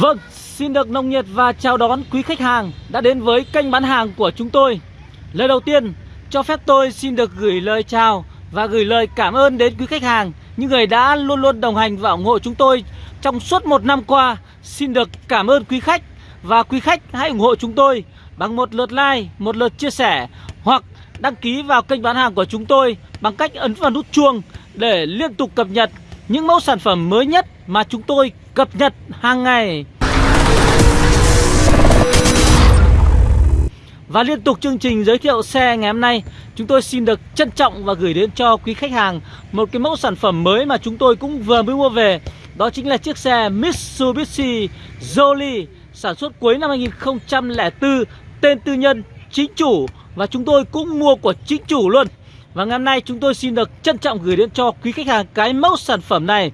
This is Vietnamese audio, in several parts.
Vâng, xin được nồng nhiệt và chào đón quý khách hàng đã đến với kênh bán hàng của chúng tôi. Lời đầu tiên, cho phép tôi xin được gửi lời chào và gửi lời cảm ơn đến quý khách hàng, những người đã luôn luôn đồng hành và ủng hộ chúng tôi trong suốt một năm qua. Xin được cảm ơn quý khách và quý khách hãy ủng hộ chúng tôi bằng một lượt like, một lượt chia sẻ hoặc đăng ký vào kênh bán hàng của chúng tôi bằng cách ấn vào nút chuông để liên tục cập nhật những mẫu sản phẩm mới nhất mà chúng tôi cập nhật hàng ngày. Và liên tục chương trình giới thiệu xe ngày hôm nay, Chúng tôi xin được trân trọng và gửi đến cho quý khách hàng Một cái mẫu sản phẩm mới mà chúng tôi cũng vừa mới mua về. Đó chính là chiếc xe Mitsubishi Jolie, Sản xuất cuối năm 2004 Tên tư nhân, chính chủ. Và chúng tôi cũng mua của chính chủ luôn. Và ngày hôm nay chúng tôi xin được trân trọng gửi đến cho quý khách hàng cái mẫu sản phẩm này.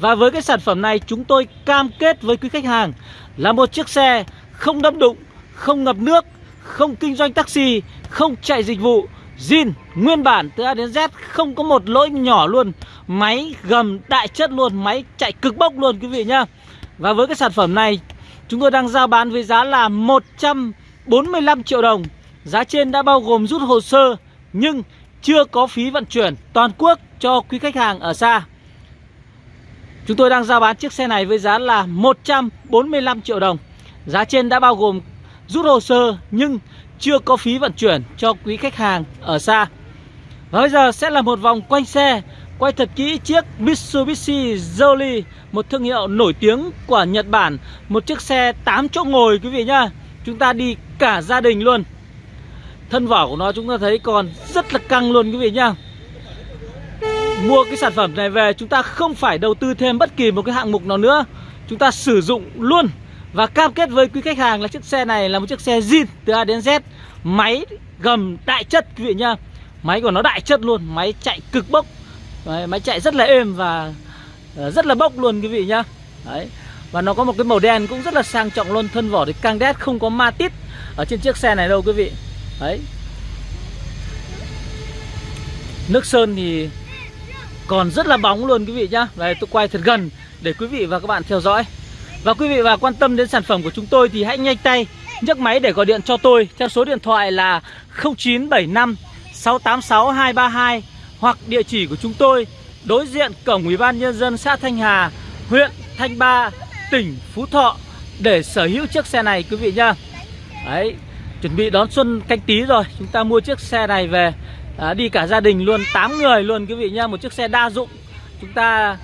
Và với cái sản phẩm này chúng tôi cam kết với quý khách hàng Là một chiếc xe không đâm đụng, không ngập nước không kinh doanh taxi, không chạy dịch vụ, zin nguyên bản từ A đến Z không có một lỗi nhỏ luôn. Máy gầm đại chất luôn, máy chạy cực bốc luôn quý vị nhá. Và với cái sản phẩm này chúng tôi đang giao bán với giá là 145 triệu đồng. Giá trên đã bao gồm rút hồ sơ nhưng chưa có phí vận chuyển toàn quốc cho quý khách hàng ở xa. Chúng tôi đang giao bán chiếc xe này với giá là 145 triệu đồng. Giá trên đã bao gồm rút hồ sơ nhưng chưa có phí vận chuyển cho quý khách hàng ở xa. Và bây giờ sẽ là một vòng quanh xe, Quay thật kỹ chiếc Mitsubishi Jolie, Một thương hiệu nổi tiếng của Nhật Bản, Một chiếc xe 8 chỗ ngồi, quý vị nhá Chúng ta đi cả gia đình luôn Thân vỏ của nó chúng ta thấy còn rất là căng luôn, quý vị nhá Mua cái sản phẩm này về chúng ta không phải đầu tư thêm bất kỳ một cái hạng mục nào nữa. Chúng ta sử dụng luôn và cam kết với quý khách hàng là chiếc xe này là một chiếc xe zin từ A đến Z. Máy gầm đại chất quý vị nhá. Máy của nó đại chất luôn Máy chạy cực bốc. Đấy, Máy chạy rất là êm và ờ, rất là bốc luôn quý vị nhá. Đấy Và nó có một cái màu đen cũng rất là sang trọng luôn Thân vỏ thì căng đét không có ma tít Ở trên chiếc xe này đâu quý vị. Đấy. Nước sơn thì còn rất là bóng luôn quý vị nhá. Đây tôi quay thật gần để quý vị và các bạn theo dõi. Và quý vị và quan tâm đến sản phẩm của chúng tôi thì hãy nhanh tay nhấc máy để gọi điện cho tôi theo số điện thoại là 0975 686 232 hoặc địa chỉ của chúng tôi đối diện cổng Ủy ban nhân dân xã Thanh Hà, huyện Thanh Ba, tỉnh Phú Thọ để sở hữu chiếc xe này quý vị nhá. Đấy, chuẩn bị đón xuân canh tí rồi, chúng ta mua chiếc xe này về à, đi cả gia đình luôn 8 người luôn quý vị nhá, một chiếc xe đa dụng. Chúng ta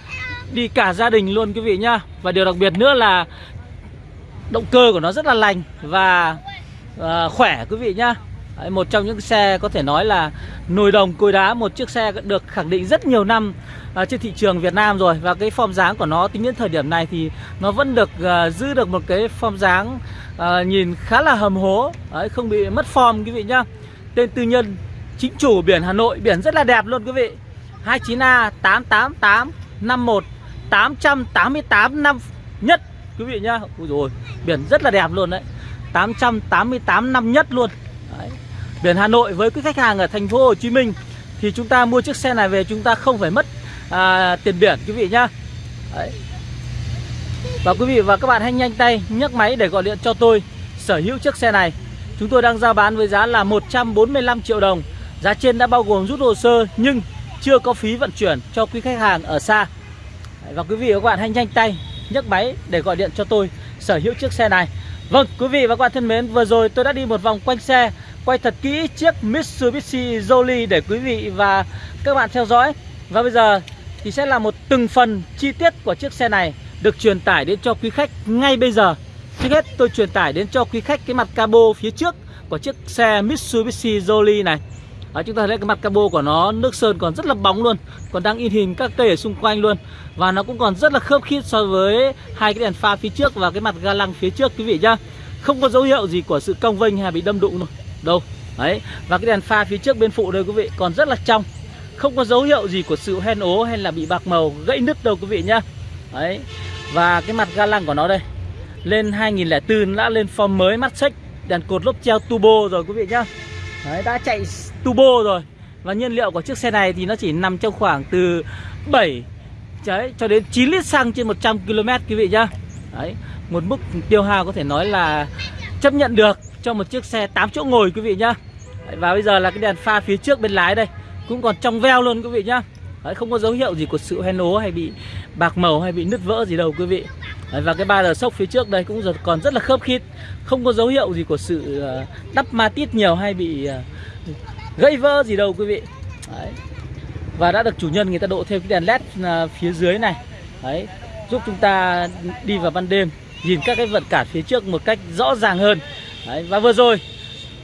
đi cả gia đình luôn quý vị nhá. Và điều đặc biệt nữa là Động cơ của nó rất là lành Và à, khỏe quý vị nhá. Đấy, Một trong những xe có thể nói là Nồi đồng cối đá Một chiếc xe được khẳng định rất nhiều năm à, Trên thị trường Việt Nam rồi. Và cái form dáng của nó tính đến thời điểm này Thì nó vẫn được à, giữ được một cái form dáng à, Nhìn khá là hầm hố. Đấy, Không bị mất form quý vị nhá. Tên tư nhân chính chủ biển Hà Nội Biển rất là đẹp luôn quý vị. 29A 888 51 888 năm nhất. Quý vị nhá Ui rồi biển rất là đẹp luôn đấy. 888 năm nhất luôn. Đấy. Biển Hà Nội với quý khách hàng ở thành phố Hồ Chí Minh Thì chúng ta mua chiếc xe này về chúng ta không phải mất à, tiền biển quý vị nhá. Đấy. Và quý vị và các bạn hãy nhanh tay nhấc máy để gọi điện cho tôi sở hữu chiếc xe này. Chúng tôi đang giao bán với giá là 145 triệu đồng. Giá trên đã bao gồm rút hồ sơ nhưng chưa có phí vận chuyển cho quý khách hàng ở xa. Và quý vị và các bạn hãy nhanh tay nhấc máy để gọi điện cho tôi sở hữu chiếc xe này. Vâng quý vị và các bạn thân mến, Vừa rồi tôi đã đi một vòng quanh xe, Quay thật kỹ chiếc Mitsubishi Jolie để quý vị và các bạn theo dõi. Và bây giờ thì sẽ là một từng phần chi tiết của chiếc xe này Được truyền tải đến cho quý khách ngay bây giờ. Trước hết, tôi truyền tải đến cho quý khách cái mặt cabo phía trước của chiếc xe Mitsubishi Jolie này đó, chúng ta thấy cái mặt cabo của nó nước sơn còn rất là bóng luôn. Còn đang in hình các cây ở xung quanh luôn. Và nó cũng còn rất là khớp khít so với hai cái đèn pha phía trước và cái mặt ga lăng phía trước quý vị nhá. Không có dấu hiệu gì của sự cong vênh hay bị đâm đụng đâu. Đâu. Đấy. Và cái đèn pha phía trước bên phụ đây quý vị còn rất là trong. Không có dấu hiệu gì của sự hen ố hay là bị bạc màu gãy nứt đâu quý vị nhá. Đấy. Và cái mặt ga lăng của nó đây. Lên 2004 đã lên form mới mắt xích đèn cột lốp treo turbo rồi quý vị nhá. Đấy, đã chạy turbo rồi Và nhiên liệu của chiếc xe này thì nó chỉ nằm trong khoảng từ 7 đấy, cho đến 9 lít xăng trên 100 km quý vị nhá Đấy, một mức tiêu hao có thể nói là chấp nhận được cho một chiếc xe 8 chỗ ngồi quý vị nhá. Đấy, và bây giờ là cái đèn pha phía trước bên lái đây cũng còn trong veo luôn quý vị nhá. Đấy, không có dấu hiệu gì của sự hoen ố hay bị bạc màu hay bị nứt vỡ gì đâu quý vị. Đấy, và cái ba đờ sốc phía trước đây cũng còn rất là khớp khít, không có dấu hiệu gì của sự ờ, đắp ma tít nhiều hay bị gây gãy vỡ gì đâu quý vị. Đấy. Và đã được chủ nhân người ta độ thêm cái đèn led ờ, phía dưới này. Đấy, giúp chúng ta đi vào ban đêm nhìn các cái vận cản phía trước một cách rõ ràng hơn. Đấy, và vừa rồi.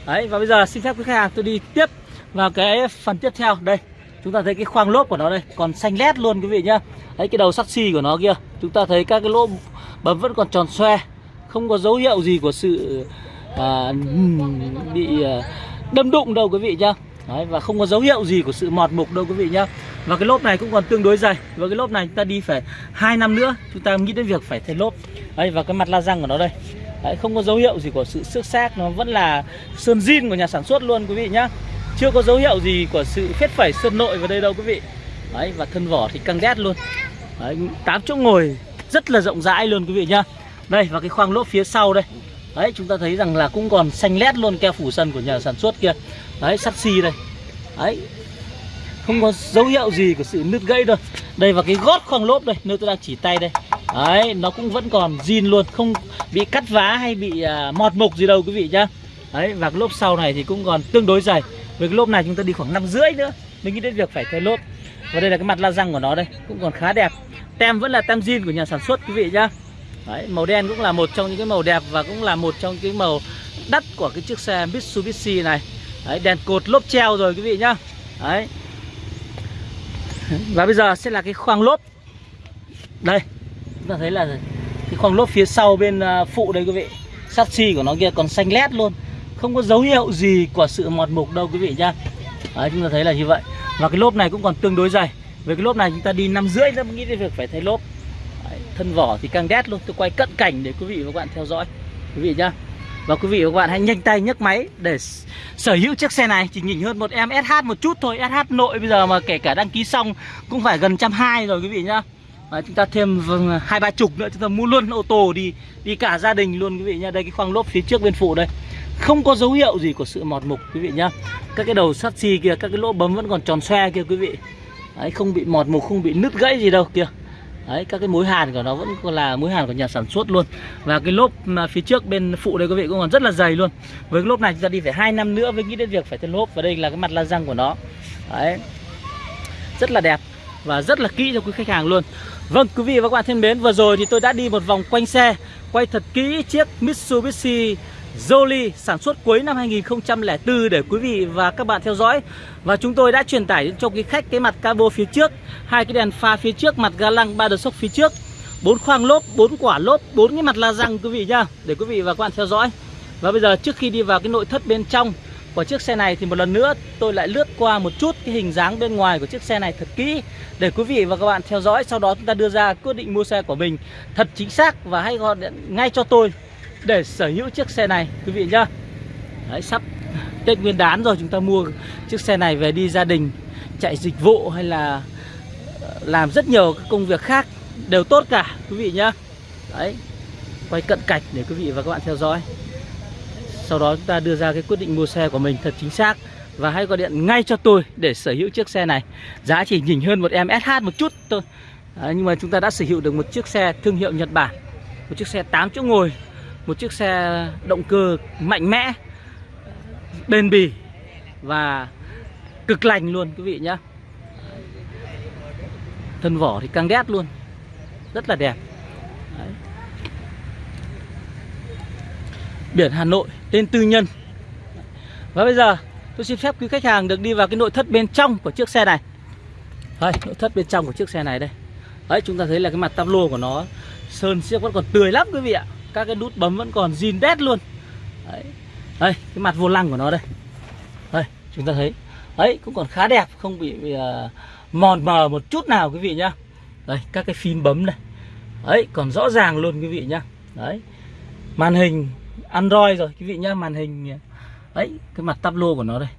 Đấy và bây giờ xin phép quý khách hàng tôi đi tiếp vào cái phần tiếp theo. Đây chúng ta thấy cái khoang lốp của nó đây còn xanh lét luôn quý vị nhá. Đấy cái đầu sắt xi của nó kia. Chúng ta thấy các cái lỗ bấm vẫn còn tròn xoe không có dấu hiệu gì của sự à, bị à, đâm đụng đâu quý vị nhá. Đấy, và không có dấu hiệu gì của sự mọt mục đâu quý vị nhá. Và cái lốp này cũng còn tương đối dày. Và cái lốp này chúng ta đi phải hai năm nữa Chúng ta nghĩ đến việc phải thay lốp. Đấy, Và cái mặt la răng của nó đây. Đấy, Không có dấu hiệu gì của sự xước xác Nó vẫn là sơn zin của nhà sản xuất luôn quý vị nhá. Chưa có dấu hiệu gì của sự phết phẩy sơn nội vào đây đâu quý vị. Đấy, Và thân vỏ thì căng đét luôn. Đấy, 8 chỗ ngồi rất là rộng rãi luôn quý vị nhá. Đây và cái khoang lốp phía sau đây. Đấy chúng ta thấy rằng là cũng còn xanh lét luôn keo phủ sân của nhà sản xuất kia. Đấy sắt xi đây. Đấy Không có dấu hiệu gì của sự nứt gãy đâu. Đây và cái gót khoang lốp đây Nơi tôi đang chỉ tay đây. Đấy nó cũng vẫn còn zin luôn Không bị cắt vá hay bị à, mọt mục gì đâu quý vị nhá. Đấy và cái lốp sau này thì cũng còn tương đối dày. Với cái lốp này chúng ta đi khoảng năm rưỡi nữa Mình nghĩ đến việc phải thay lốp. Và đây là cái mặt la răng của nó đây Cũng còn khá đẹp. Tem vẫn là tem zin của nhà sản xuất quý vị nhá Đấy, màu đen cũng là một trong những cái màu đẹp và cũng là một trong cái màu đắt của cái chiếc xe Mitsubishi này. Đấy, đèn cột lốp treo rồi quý vị nhá. Đấy. Và bây giờ sẽ là cái khoang lốp. Đây, chúng ta thấy là cái khoang lốp phía sau bên à, phụ đây quý vị. Sắt xi của nó kia còn xanh lét luôn. Không có dấu hiệu gì của sự mọt mục đâu quý vị nhá. Đấy, chúng ta thấy là như vậy. Và cái lốp này cũng còn tương đối dày. Với cái lốp này chúng ta đi năm rưỡi nữa mới nghĩ đến việc phải thay lốp. Thân vỏ thì càng đét luôn. Tôi quay cận cảnh để quý vị và các bạn theo dõi. Quý vị nhá. Và quý vị và các bạn hãy nhanh tay nhấc máy để sở hữu chiếc xe này. Chỉ nhỉnh hơn một em SH một chút thôi. SH nội bây giờ mà kể cả đăng ký xong cũng phải gần trăm hai rồi quý vị nhá. Và chúng ta thêm vâng, à, hai ba chục nữa chúng ta mua luôn ô tô đi đi cả gia đình luôn quý vị nhá. Đây cái khoang lốp phía trước bên phụ đây. Không có dấu hiệu gì của sự mọt mục quý vị nhá. Các cái đầu sắt xi kia, các cái lỗ bấm vẫn còn tròn xoe kia quý vị. Đấy, không bị mọt mục không bị nứt gãy gì đâu kìa. Đấy, các cái mối hàn của nó vẫn là mối hàn của nhà sản xuất luôn. Và cái lốp mà phía trước bên phụ đây quý vị cũng còn rất là dày luôn. Với cái lốp này chúng ta đi phải hai năm nữa mới nghĩ đến việc phải thay lốp. Và đây là cái mặt la răng của nó. Đấy. Rất là đẹp và rất là kỹ cho quý khách hàng luôn. Vâng quý vị và các bạn thân mến Vừa rồi thì tôi đã đi một vòng quanh xe Quay thật kỹ chiếc Mitsubishi Jolie sản xuất cuối năm 2004 để quý vị và các bạn theo dõi. Và chúng tôi đã truyền tải cho quý khách cái mặt cabo phía trước, hai cái đèn pha phía trước, mặt ga lăng ba đợt sốc phía trước, bốn khoang lốp, bốn quả lốp, bốn cái mặt la răng quý vị nhá, để quý vị và các bạn theo dõi. Và bây giờ trước khi đi vào cái nội thất bên trong của chiếc xe này thì một lần nữa tôi lại lướt qua một chút cái hình dáng bên ngoài của chiếc xe này thật kỹ để quý vị và các bạn theo dõi. Sau đó chúng ta đưa ra quyết định mua xe của mình thật chính xác và hãy gọi điện ngay cho tôi để sở hữu chiếc xe này quý vị nhá. Đấy, sắp Tết Nguyên đán rồi chúng ta mua chiếc xe này về đi gia đình chạy dịch vụ hay là ờ, làm rất nhiều các công việc khác đều tốt cả quý vị nhá. Đấy quay cận cảnh để quý vị và các bạn theo dõi. Sau đó chúng ta đưa ra cái quyết định mua xe của mình thật chính xác và hãy gọi điện ngay cho tôi để sở hữu chiếc xe này. Giá chỉ nhỉnh hơn một em SH một chút thôi. Đấy, nhưng mà chúng ta đã sở hữu được một chiếc xe thương hiệu Nhật Bản một chiếc xe 8 chỗ ngồi một chiếc xe động cơ mạnh mẽ, bền bỉ và cực lành luôn, quý vị nhá. Thân vỏ thì căng đét luôn, rất là đẹp. Đấy. biển Hà Nội, tên tư nhân. Và bây giờ, tôi xin phép quý khách hàng được đi vào cái nội thất bên trong của chiếc xe này. Đây, nội thất bên trong của chiếc xe này đây. Đấy, chúng ta thấy là cái mặt tablo của nó sơn siếc vẫn còn tươi lắm, quý vị ạ các cái nút bấm vẫn còn zin đét luôn. Đấy. đây cái mặt vô lăng của nó đây. Đây chúng ta thấy. Ấy cũng còn khá đẹp không bị, bị uh, mòn mờ một chút nào quý vị nhá. Đây các cái phím bấm này. Ấy còn rõ ràng luôn quý vị nhá. Đấy. Màn hình android rồi quý vị nhá màn hình à, ấy cái mặt tablo của nó đây.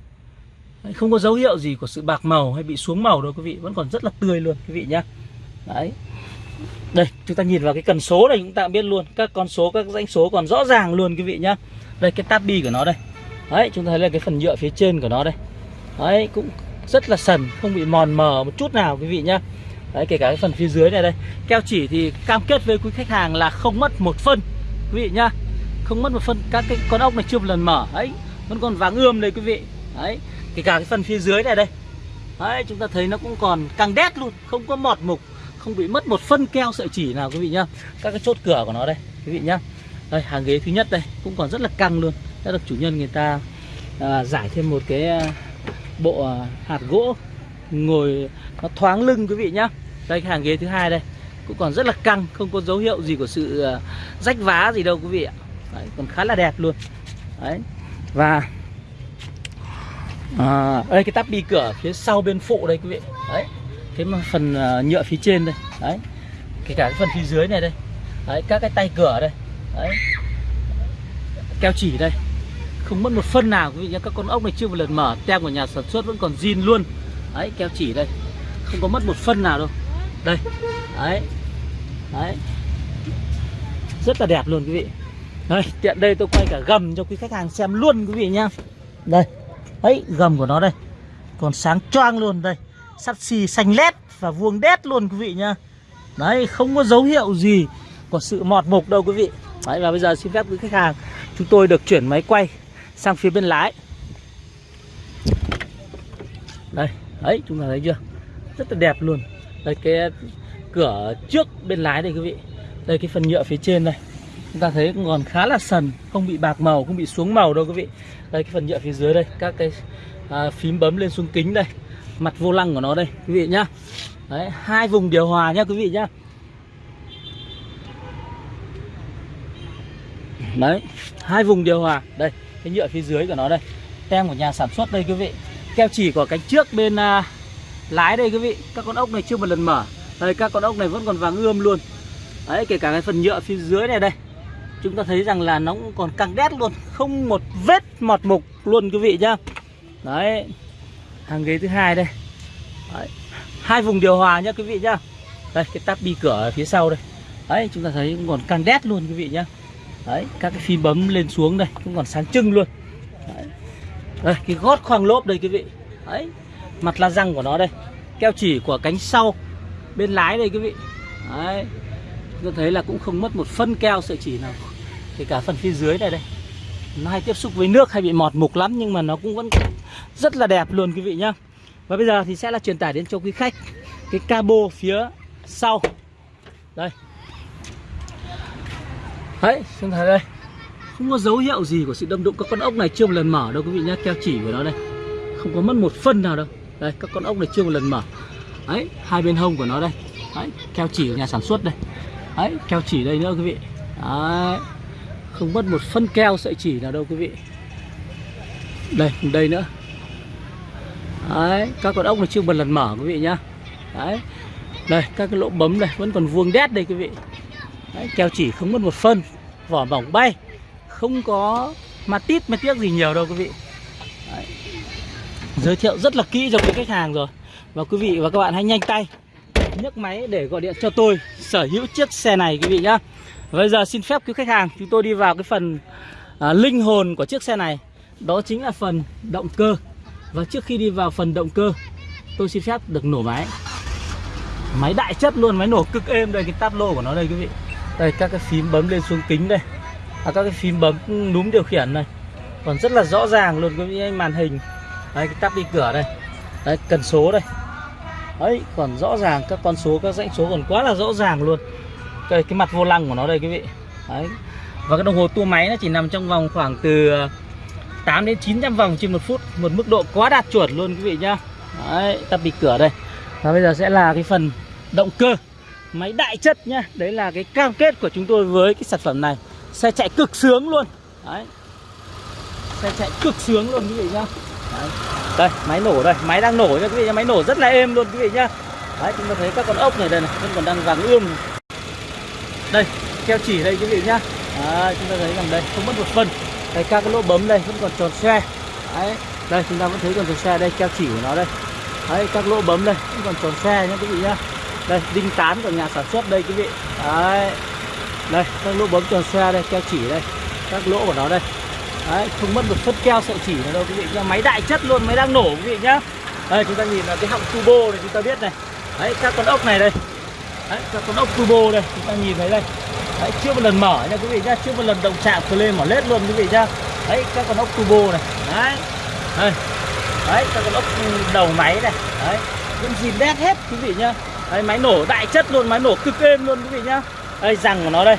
Đấy, không có dấu hiệu gì của sự bạc màu hay bị xuống màu đâu quý vị vẫn còn rất là tươi luôn quý vị nhá. Đấy đây, chúng ta nhìn vào cái cần số này chúng ta biết luôn. Các con số, các danh số còn rõ ràng luôn quý vị nhá. Đây, cái tab bi của nó đây. Đấy, chúng ta thấy là cái phần nhựa phía trên của nó đây. Đấy, cũng rất là sần, không bị mòn mờ một chút nào quý vị nhá. Đấy, kể cả cái phần phía dưới này đây. Keo chỉ thì cam kết với quý khách hàng là không mất một phân, quý vị nhá. Không mất một phân, các cái con ốc này chưa một lần mở. Ấy vẫn còn vàng ươm đây quý vị. Đấy, kể cả cái phần phía dưới này đây. Đấy, chúng ta thấy nó cũng còn căng đét luôn, không có mọt mục không bị mất một phân keo sợi chỉ nào quý vị nhá. Các cái chốt cửa của nó đây quý vị nhá. Đây hàng ghế thứ nhất đây cũng còn rất là căng luôn. Đã được chủ nhân người ta à, giải thêm một cái à, bộ à, hạt gỗ ngồi nó thoáng lưng quý vị nhá. Đây cái hàng ghế thứ hai đây cũng còn rất là căng không có dấu hiệu gì của sự à, rách vá gì đâu quý vị ạ. Đấy, còn khá là đẹp luôn. Đấy và à, đây cái tắp bi cửa phía sau bên phụ đây quý vị đấy cái phần ờ, nhựa phía trên đây, đấy. Kể cả cái phần phía dưới này đây, đấy, các cái tay cửa đây, đấy. Keo chỉ đây. Không mất một phân nào, quý vị nhé. Các con ốc này chưa một lần mở, tem của nhà sản xuất vẫn còn zin luôn. Đấy, keo chỉ đây. Không có mất một phân nào đâu. Đây, đấy. Đấy. Rất là đẹp luôn, quý vị. Đây, tiện đây tôi quay cả gầm cho quý khách hàng xem luôn, quý vị nhá. Đây ấy gầm của nó đây. Còn sáng choang luôn, đây sắt xì xanh lét và vuông đét luôn quý vị nhá. Đấy không có dấu hiệu gì của sự mọt mục đâu quý vị. Đấy và bây giờ xin phép quý khách hàng chúng tôi được chuyển máy quay sang phía bên lái. Đây ấy chúng ta thấy chưa? Rất là đẹp luôn. Đây cái cửa trước bên lái đây quý vị. Đây cái phần nhựa phía trên đây. Chúng ta thấy còn khá là sần không bị bạc màu không bị xuống màu đâu quý vị. Đây cái phần nhựa phía dưới đây các cái à, phím bấm lên xuống kính đây mặt vô lăng của nó đây quý vị nhá. Đấy hai vùng điều hòa nhá quý vị nhá. Đấy hai vùng điều hòa. Đây cái nhựa phía dưới của nó đây. Tem của nhà sản xuất đây quý vị. Keo chỉ của cánh trước bên uh, lái đây quý vị. Các con ốc này chưa một lần mở. Đây các con ốc này vẫn còn vàng ươm luôn. Đấy kể cả cái phần nhựa phía dưới này đây. Chúng ta thấy rằng là nó cũng còn căng đét luôn. Không một vết mọt mục luôn quý vị nhá. Đấy hàng ghế thứ hai đây. Đấy. hai vùng điều hòa nhá quý vị nhá. Đây, cái tắp bi cửa ở phía sau đây. Đấy, chúng ta thấy cũng còn căng đét luôn quý vị nhá. Đấy, các cái phím bấm lên xuống đây, cũng còn sáng trưng luôn. Đấy. đây, cái gót khoang lốp đây quý vị. Đấy, mặt la răng của nó đây. Keo chỉ của cánh sau bên lái đây quý vị. Đấy. Chúng ta thấy là cũng không mất một phân keo sợi chỉ nào. Kể cả phần phía dưới này đây. Nó hay tiếp xúc với nước hay bị mọt mục lắm, nhưng mà nó cũng vẫn rất là đẹp luôn quý vị nhá. Và bây giờ thì sẽ là truyền tải đến cho quý khách cái cabo phía sau. Đây. Đấy, xem thấy đây. Không có dấu hiệu gì của sự đâm đụng các con ốc này chưa một lần mở đâu quý vị nhá. Keo chỉ của nó đây. Không có mất một phân nào đâu. Đây, các con ốc này chưa một lần mở. Đấy, hai bên hông của nó đây. Đấy, keo chỉ của nhà sản xuất đây. Đấy, keo chỉ đây nữa quý vị. Đấy. Không mất một phân keo sợi chỉ nào đâu quý vị. Đây đây nữa đấy các con ốc này chưa một lần mở quý vị nhá. Đấy đây các cái lỗ bấm đây vẫn còn vuông đét đây quý vị. Đấy, keo chỉ không mất một phân vỏ mỏng bay. Không có ma tít ma tiếc gì nhiều đâu quý vị. Đấy. giới thiệu rất là kỹ cho quý khách hàng rồi. Và quý vị và các bạn hãy nhanh tay nhấc máy để gọi điện cho tôi sở hữu chiếc xe này quý vị nhá. Bây giờ xin phép quý khách hàng chúng tôi đi vào cái phần à, linh hồn của chiếc xe này. Đó chính là phần động cơ. Và trước khi đi vào phần động cơ Tôi xin phép được nổ máy. Máy đại chất luôn, máy nổ cực êm đây Cái táp lô của nó đây quý vị. Đây các cái phím bấm lên xuống kính đây. À, Các cái phím bấm ừ, núm điều khiển này. Còn rất là rõ ràng luôn quý vị màn hình. Đây cái táp đi cửa đây. Đấy cần số đây. Đấy còn rõ ràng các con số các dãy số còn quá là rõ ràng luôn. Cái, cái mặt vô lăng của nó đây quý vị. Đấy. và cái đồng hồ tua máy nó chỉ nằm trong vòng khoảng từ 8 đến 900 vòng trên một phút một mức độ quá đạt chuẩn luôn quý vị nhá. Đấy, ta bị cửa đây. Và bây giờ sẽ là cái phần động cơ máy đại chất nhá. Đấy là cái cam kết của chúng tôi với cái sản phẩm này. Xe chạy cực sướng luôn. Đấy. Xe chạy cực sướng luôn quý vị nhá. Đấy. đây máy nổ đây. Máy đang nổ nha quý vị nhá. Máy nổ rất là êm luôn quý vị nhá. Đấy chúng ta thấy các con ốc này đây này vẫn còn đang vàng ươm. Đây keo chỉ đây quý vị nhá. Đấy, chúng ta thấy rằng đây không mất một phân đây các cái lỗ bấm đây vẫn còn tròn xe. Đấy. Đây chúng ta vẫn thấy còn tròn xe đây keo chỉ của nó đây. Đấy các lỗ bấm đây vẫn còn tròn xe nhá quý vị nhá. Đây đinh tán của nhà sản xuất đây quý vị. Đấy. Đây các lỗ bấm tròn xoe đây keo chỉ đây. Các lỗ của nó đây. Đấy không mất một phân keo sợi chỉ nào đâu quý vị nhá. Máy đại chất luôn máy đang nổ quý vị nhá. Đây chúng ta nhìn là cái họng turbo này chúng ta biết này. Đấy các con ốc này đây. Đấy các con ốc turbo đây chúng ta nhìn thấy đây đấy chưa một lần mở nha quý vị nhá chưa một lần động chạm lên mở lết luôn quý vị nhá. Đấy các con ốc turbo này. Đấy. Đây. Đấy các con ốc đầu máy này. Đấy. Vẫn dìm đét hết quý vị nhá. Đấy máy nổ đại chất luôn máy nổ cực êm luôn quý vị nhá. Đây răng của nó đây.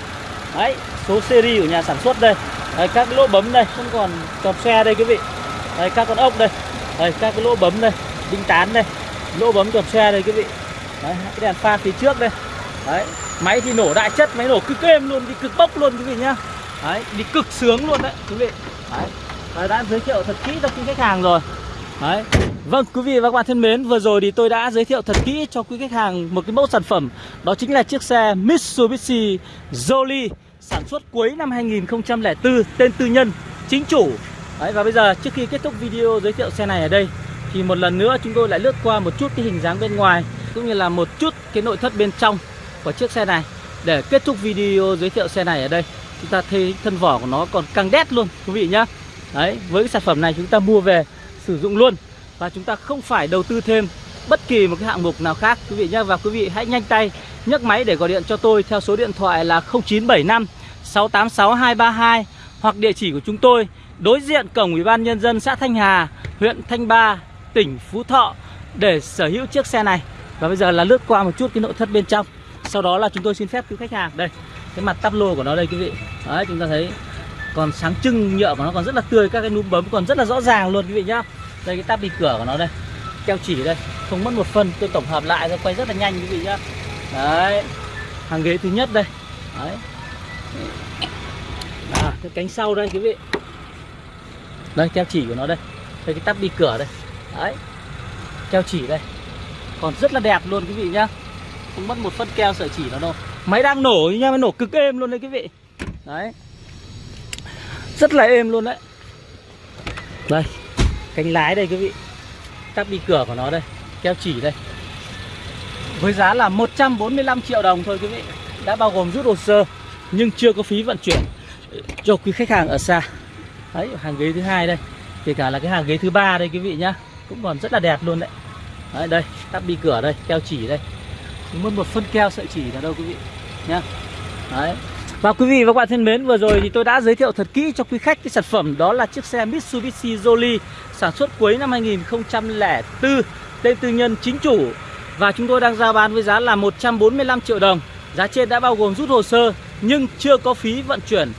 Đấy số series của nhà sản xuất đây. Đấy, các cái lỗ bấm đây không còn cọp xe đây quý vị. Đây các con ốc đây. Đây các cái lỗ bấm đây đinh tán đây. Lỗ bấm cọp xe đây quý vị. Đấy cái đèn pha phía trước đây. Đấy máy thì nổ đại chất máy nổ cực êm luôn đi cực bốc luôn quý vị nhá. Đấy đi cực sướng luôn đấy quý vị. Đấy và đã giới thiệu thật kỹ cho quý khách hàng rồi. Đấy. Vâng quý vị và các bạn thân mến Vừa rồi thì tôi đã giới thiệu thật kỹ cho quý khách hàng Một cái mẫu sản phẩm. Đó chính là chiếc xe Mitsubishi Jolie Sản xuất cuối năm 2004 Tên tư nhân Chính chủ. Đấy, Và bây giờ trước khi kết thúc video giới thiệu xe này ở đây Thì một lần nữa chúng tôi lại lướt qua một chút cái hình dáng bên ngoài Cũng như là một chút cái nội thất bên trong. Của chiếc xe này Để kết thúc video giới thiệu xe này ở đây Chúng ta thấy thân vỏ của nó còn căng đét luôn quý vị nhá Đấy, với cái sản phẩm này chúng ta mua về sử dụng luôn và chúng ta không phải đầu tư thêm bất kỳ một cái hạng mục nào khác quý vị nhé và quý vị hãy nhanh tay nhấc máy để gọi điện cho tôi theo số điện thoại là 0975 686 232 hoặc địa chỉ của chúng tôi đối diện cổng Ủy ban nhân dân xã Thanh Hà, huyện Thanh Ba, tỉnh Phú Thọ để sở hữu chiếc xe này. Và bây giờ là lướt qua một chút cái nội thất bên trong. Sau đó là chúng tôi xin phép quý khách hàng. Đây, cái mặt tắp lô của nó đây quý vị. Đấy chúng ta thấy còn sáng trưng nhựa của nó còn rất là tươi các cái núm bấm còn rất là rõ ràng luôn quý vị nhá. Đây cái tắp đi cửa của nó đây keo chỉ đây không mất một phân tôi tổng hợp lại rồi quay rất là nhanh quý vị nhá. Đấy hàng ghế thứ nhất đây. Đấy. À, cái cánh sau đây quý vị. Đây keo chỉ của nó đây. Đây cái tắp đi cửa đây. Đấy keo chỉ đây. Còn rất là đẹp luôn quý vị nhá không mất một phân keo sợi chỉ nó đâu. Máy đang nổ nha máy nổ cực êm luôn đấy quý vị. Đấy. Rất là êm luôn đấy. Đây cánh lái đây quý vị. Tắp đi cửa của nó đây keo chỉ đây. Với giá là 145 triệu đồng thôi quý vị. Đã bao gồm rút hồ sơ nhưng chưa có phí vận chuyển cho quý khách hàng ở xa. Đấy hàng ghế thứ hai đây. Kể cả là cái hàng ghế thứ ba đây quý vị nhá. Cũng còn rất là đẹp luôn đấy. Đấy đây tắp đi cửa đây keo chỉ đây mất một phân keo sợi chỉ là đâu quý vị? Nhá. Đấy. Và quý vị và các bạn thân mến, vừa rồi thì tôi đã giới thiệu thật kỹ cho quý khách cái sản phẩm đó là chiếc xe Mitsubishi Jolly sản xuất cuối năm 2004, tên tư nhân chính chủ. Và chúng tôi đang ra bán với giá là 145 triệu đồng. Giá trên đã bao gồm rút hồ sơ nhưng chưa có phí vận chuyển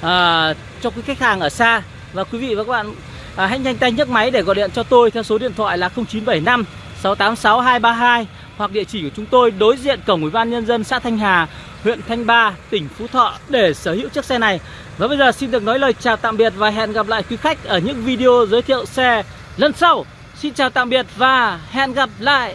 à, cho quý khách hàng ở xa. Và quý vị và các bạn à, hãy nhanh tay nhấc máy để gọi điện cho tôi theo số điện thoại là 0975 686 232 hoặc địa chỉ của chúng tôi đối diện cổng Ủy ban nhân dân xã Thanh Hà, huyện Thanh Ba, tỉnh Phú Thọ để sở hữu chiếc xe này. Và bây giờ xin được nói lời chào tạm biệt và hẹn gặp lại quý khách ở những video giới thiệu xe lần sau. Xin chào tạm biệt và hẹn gặp lại.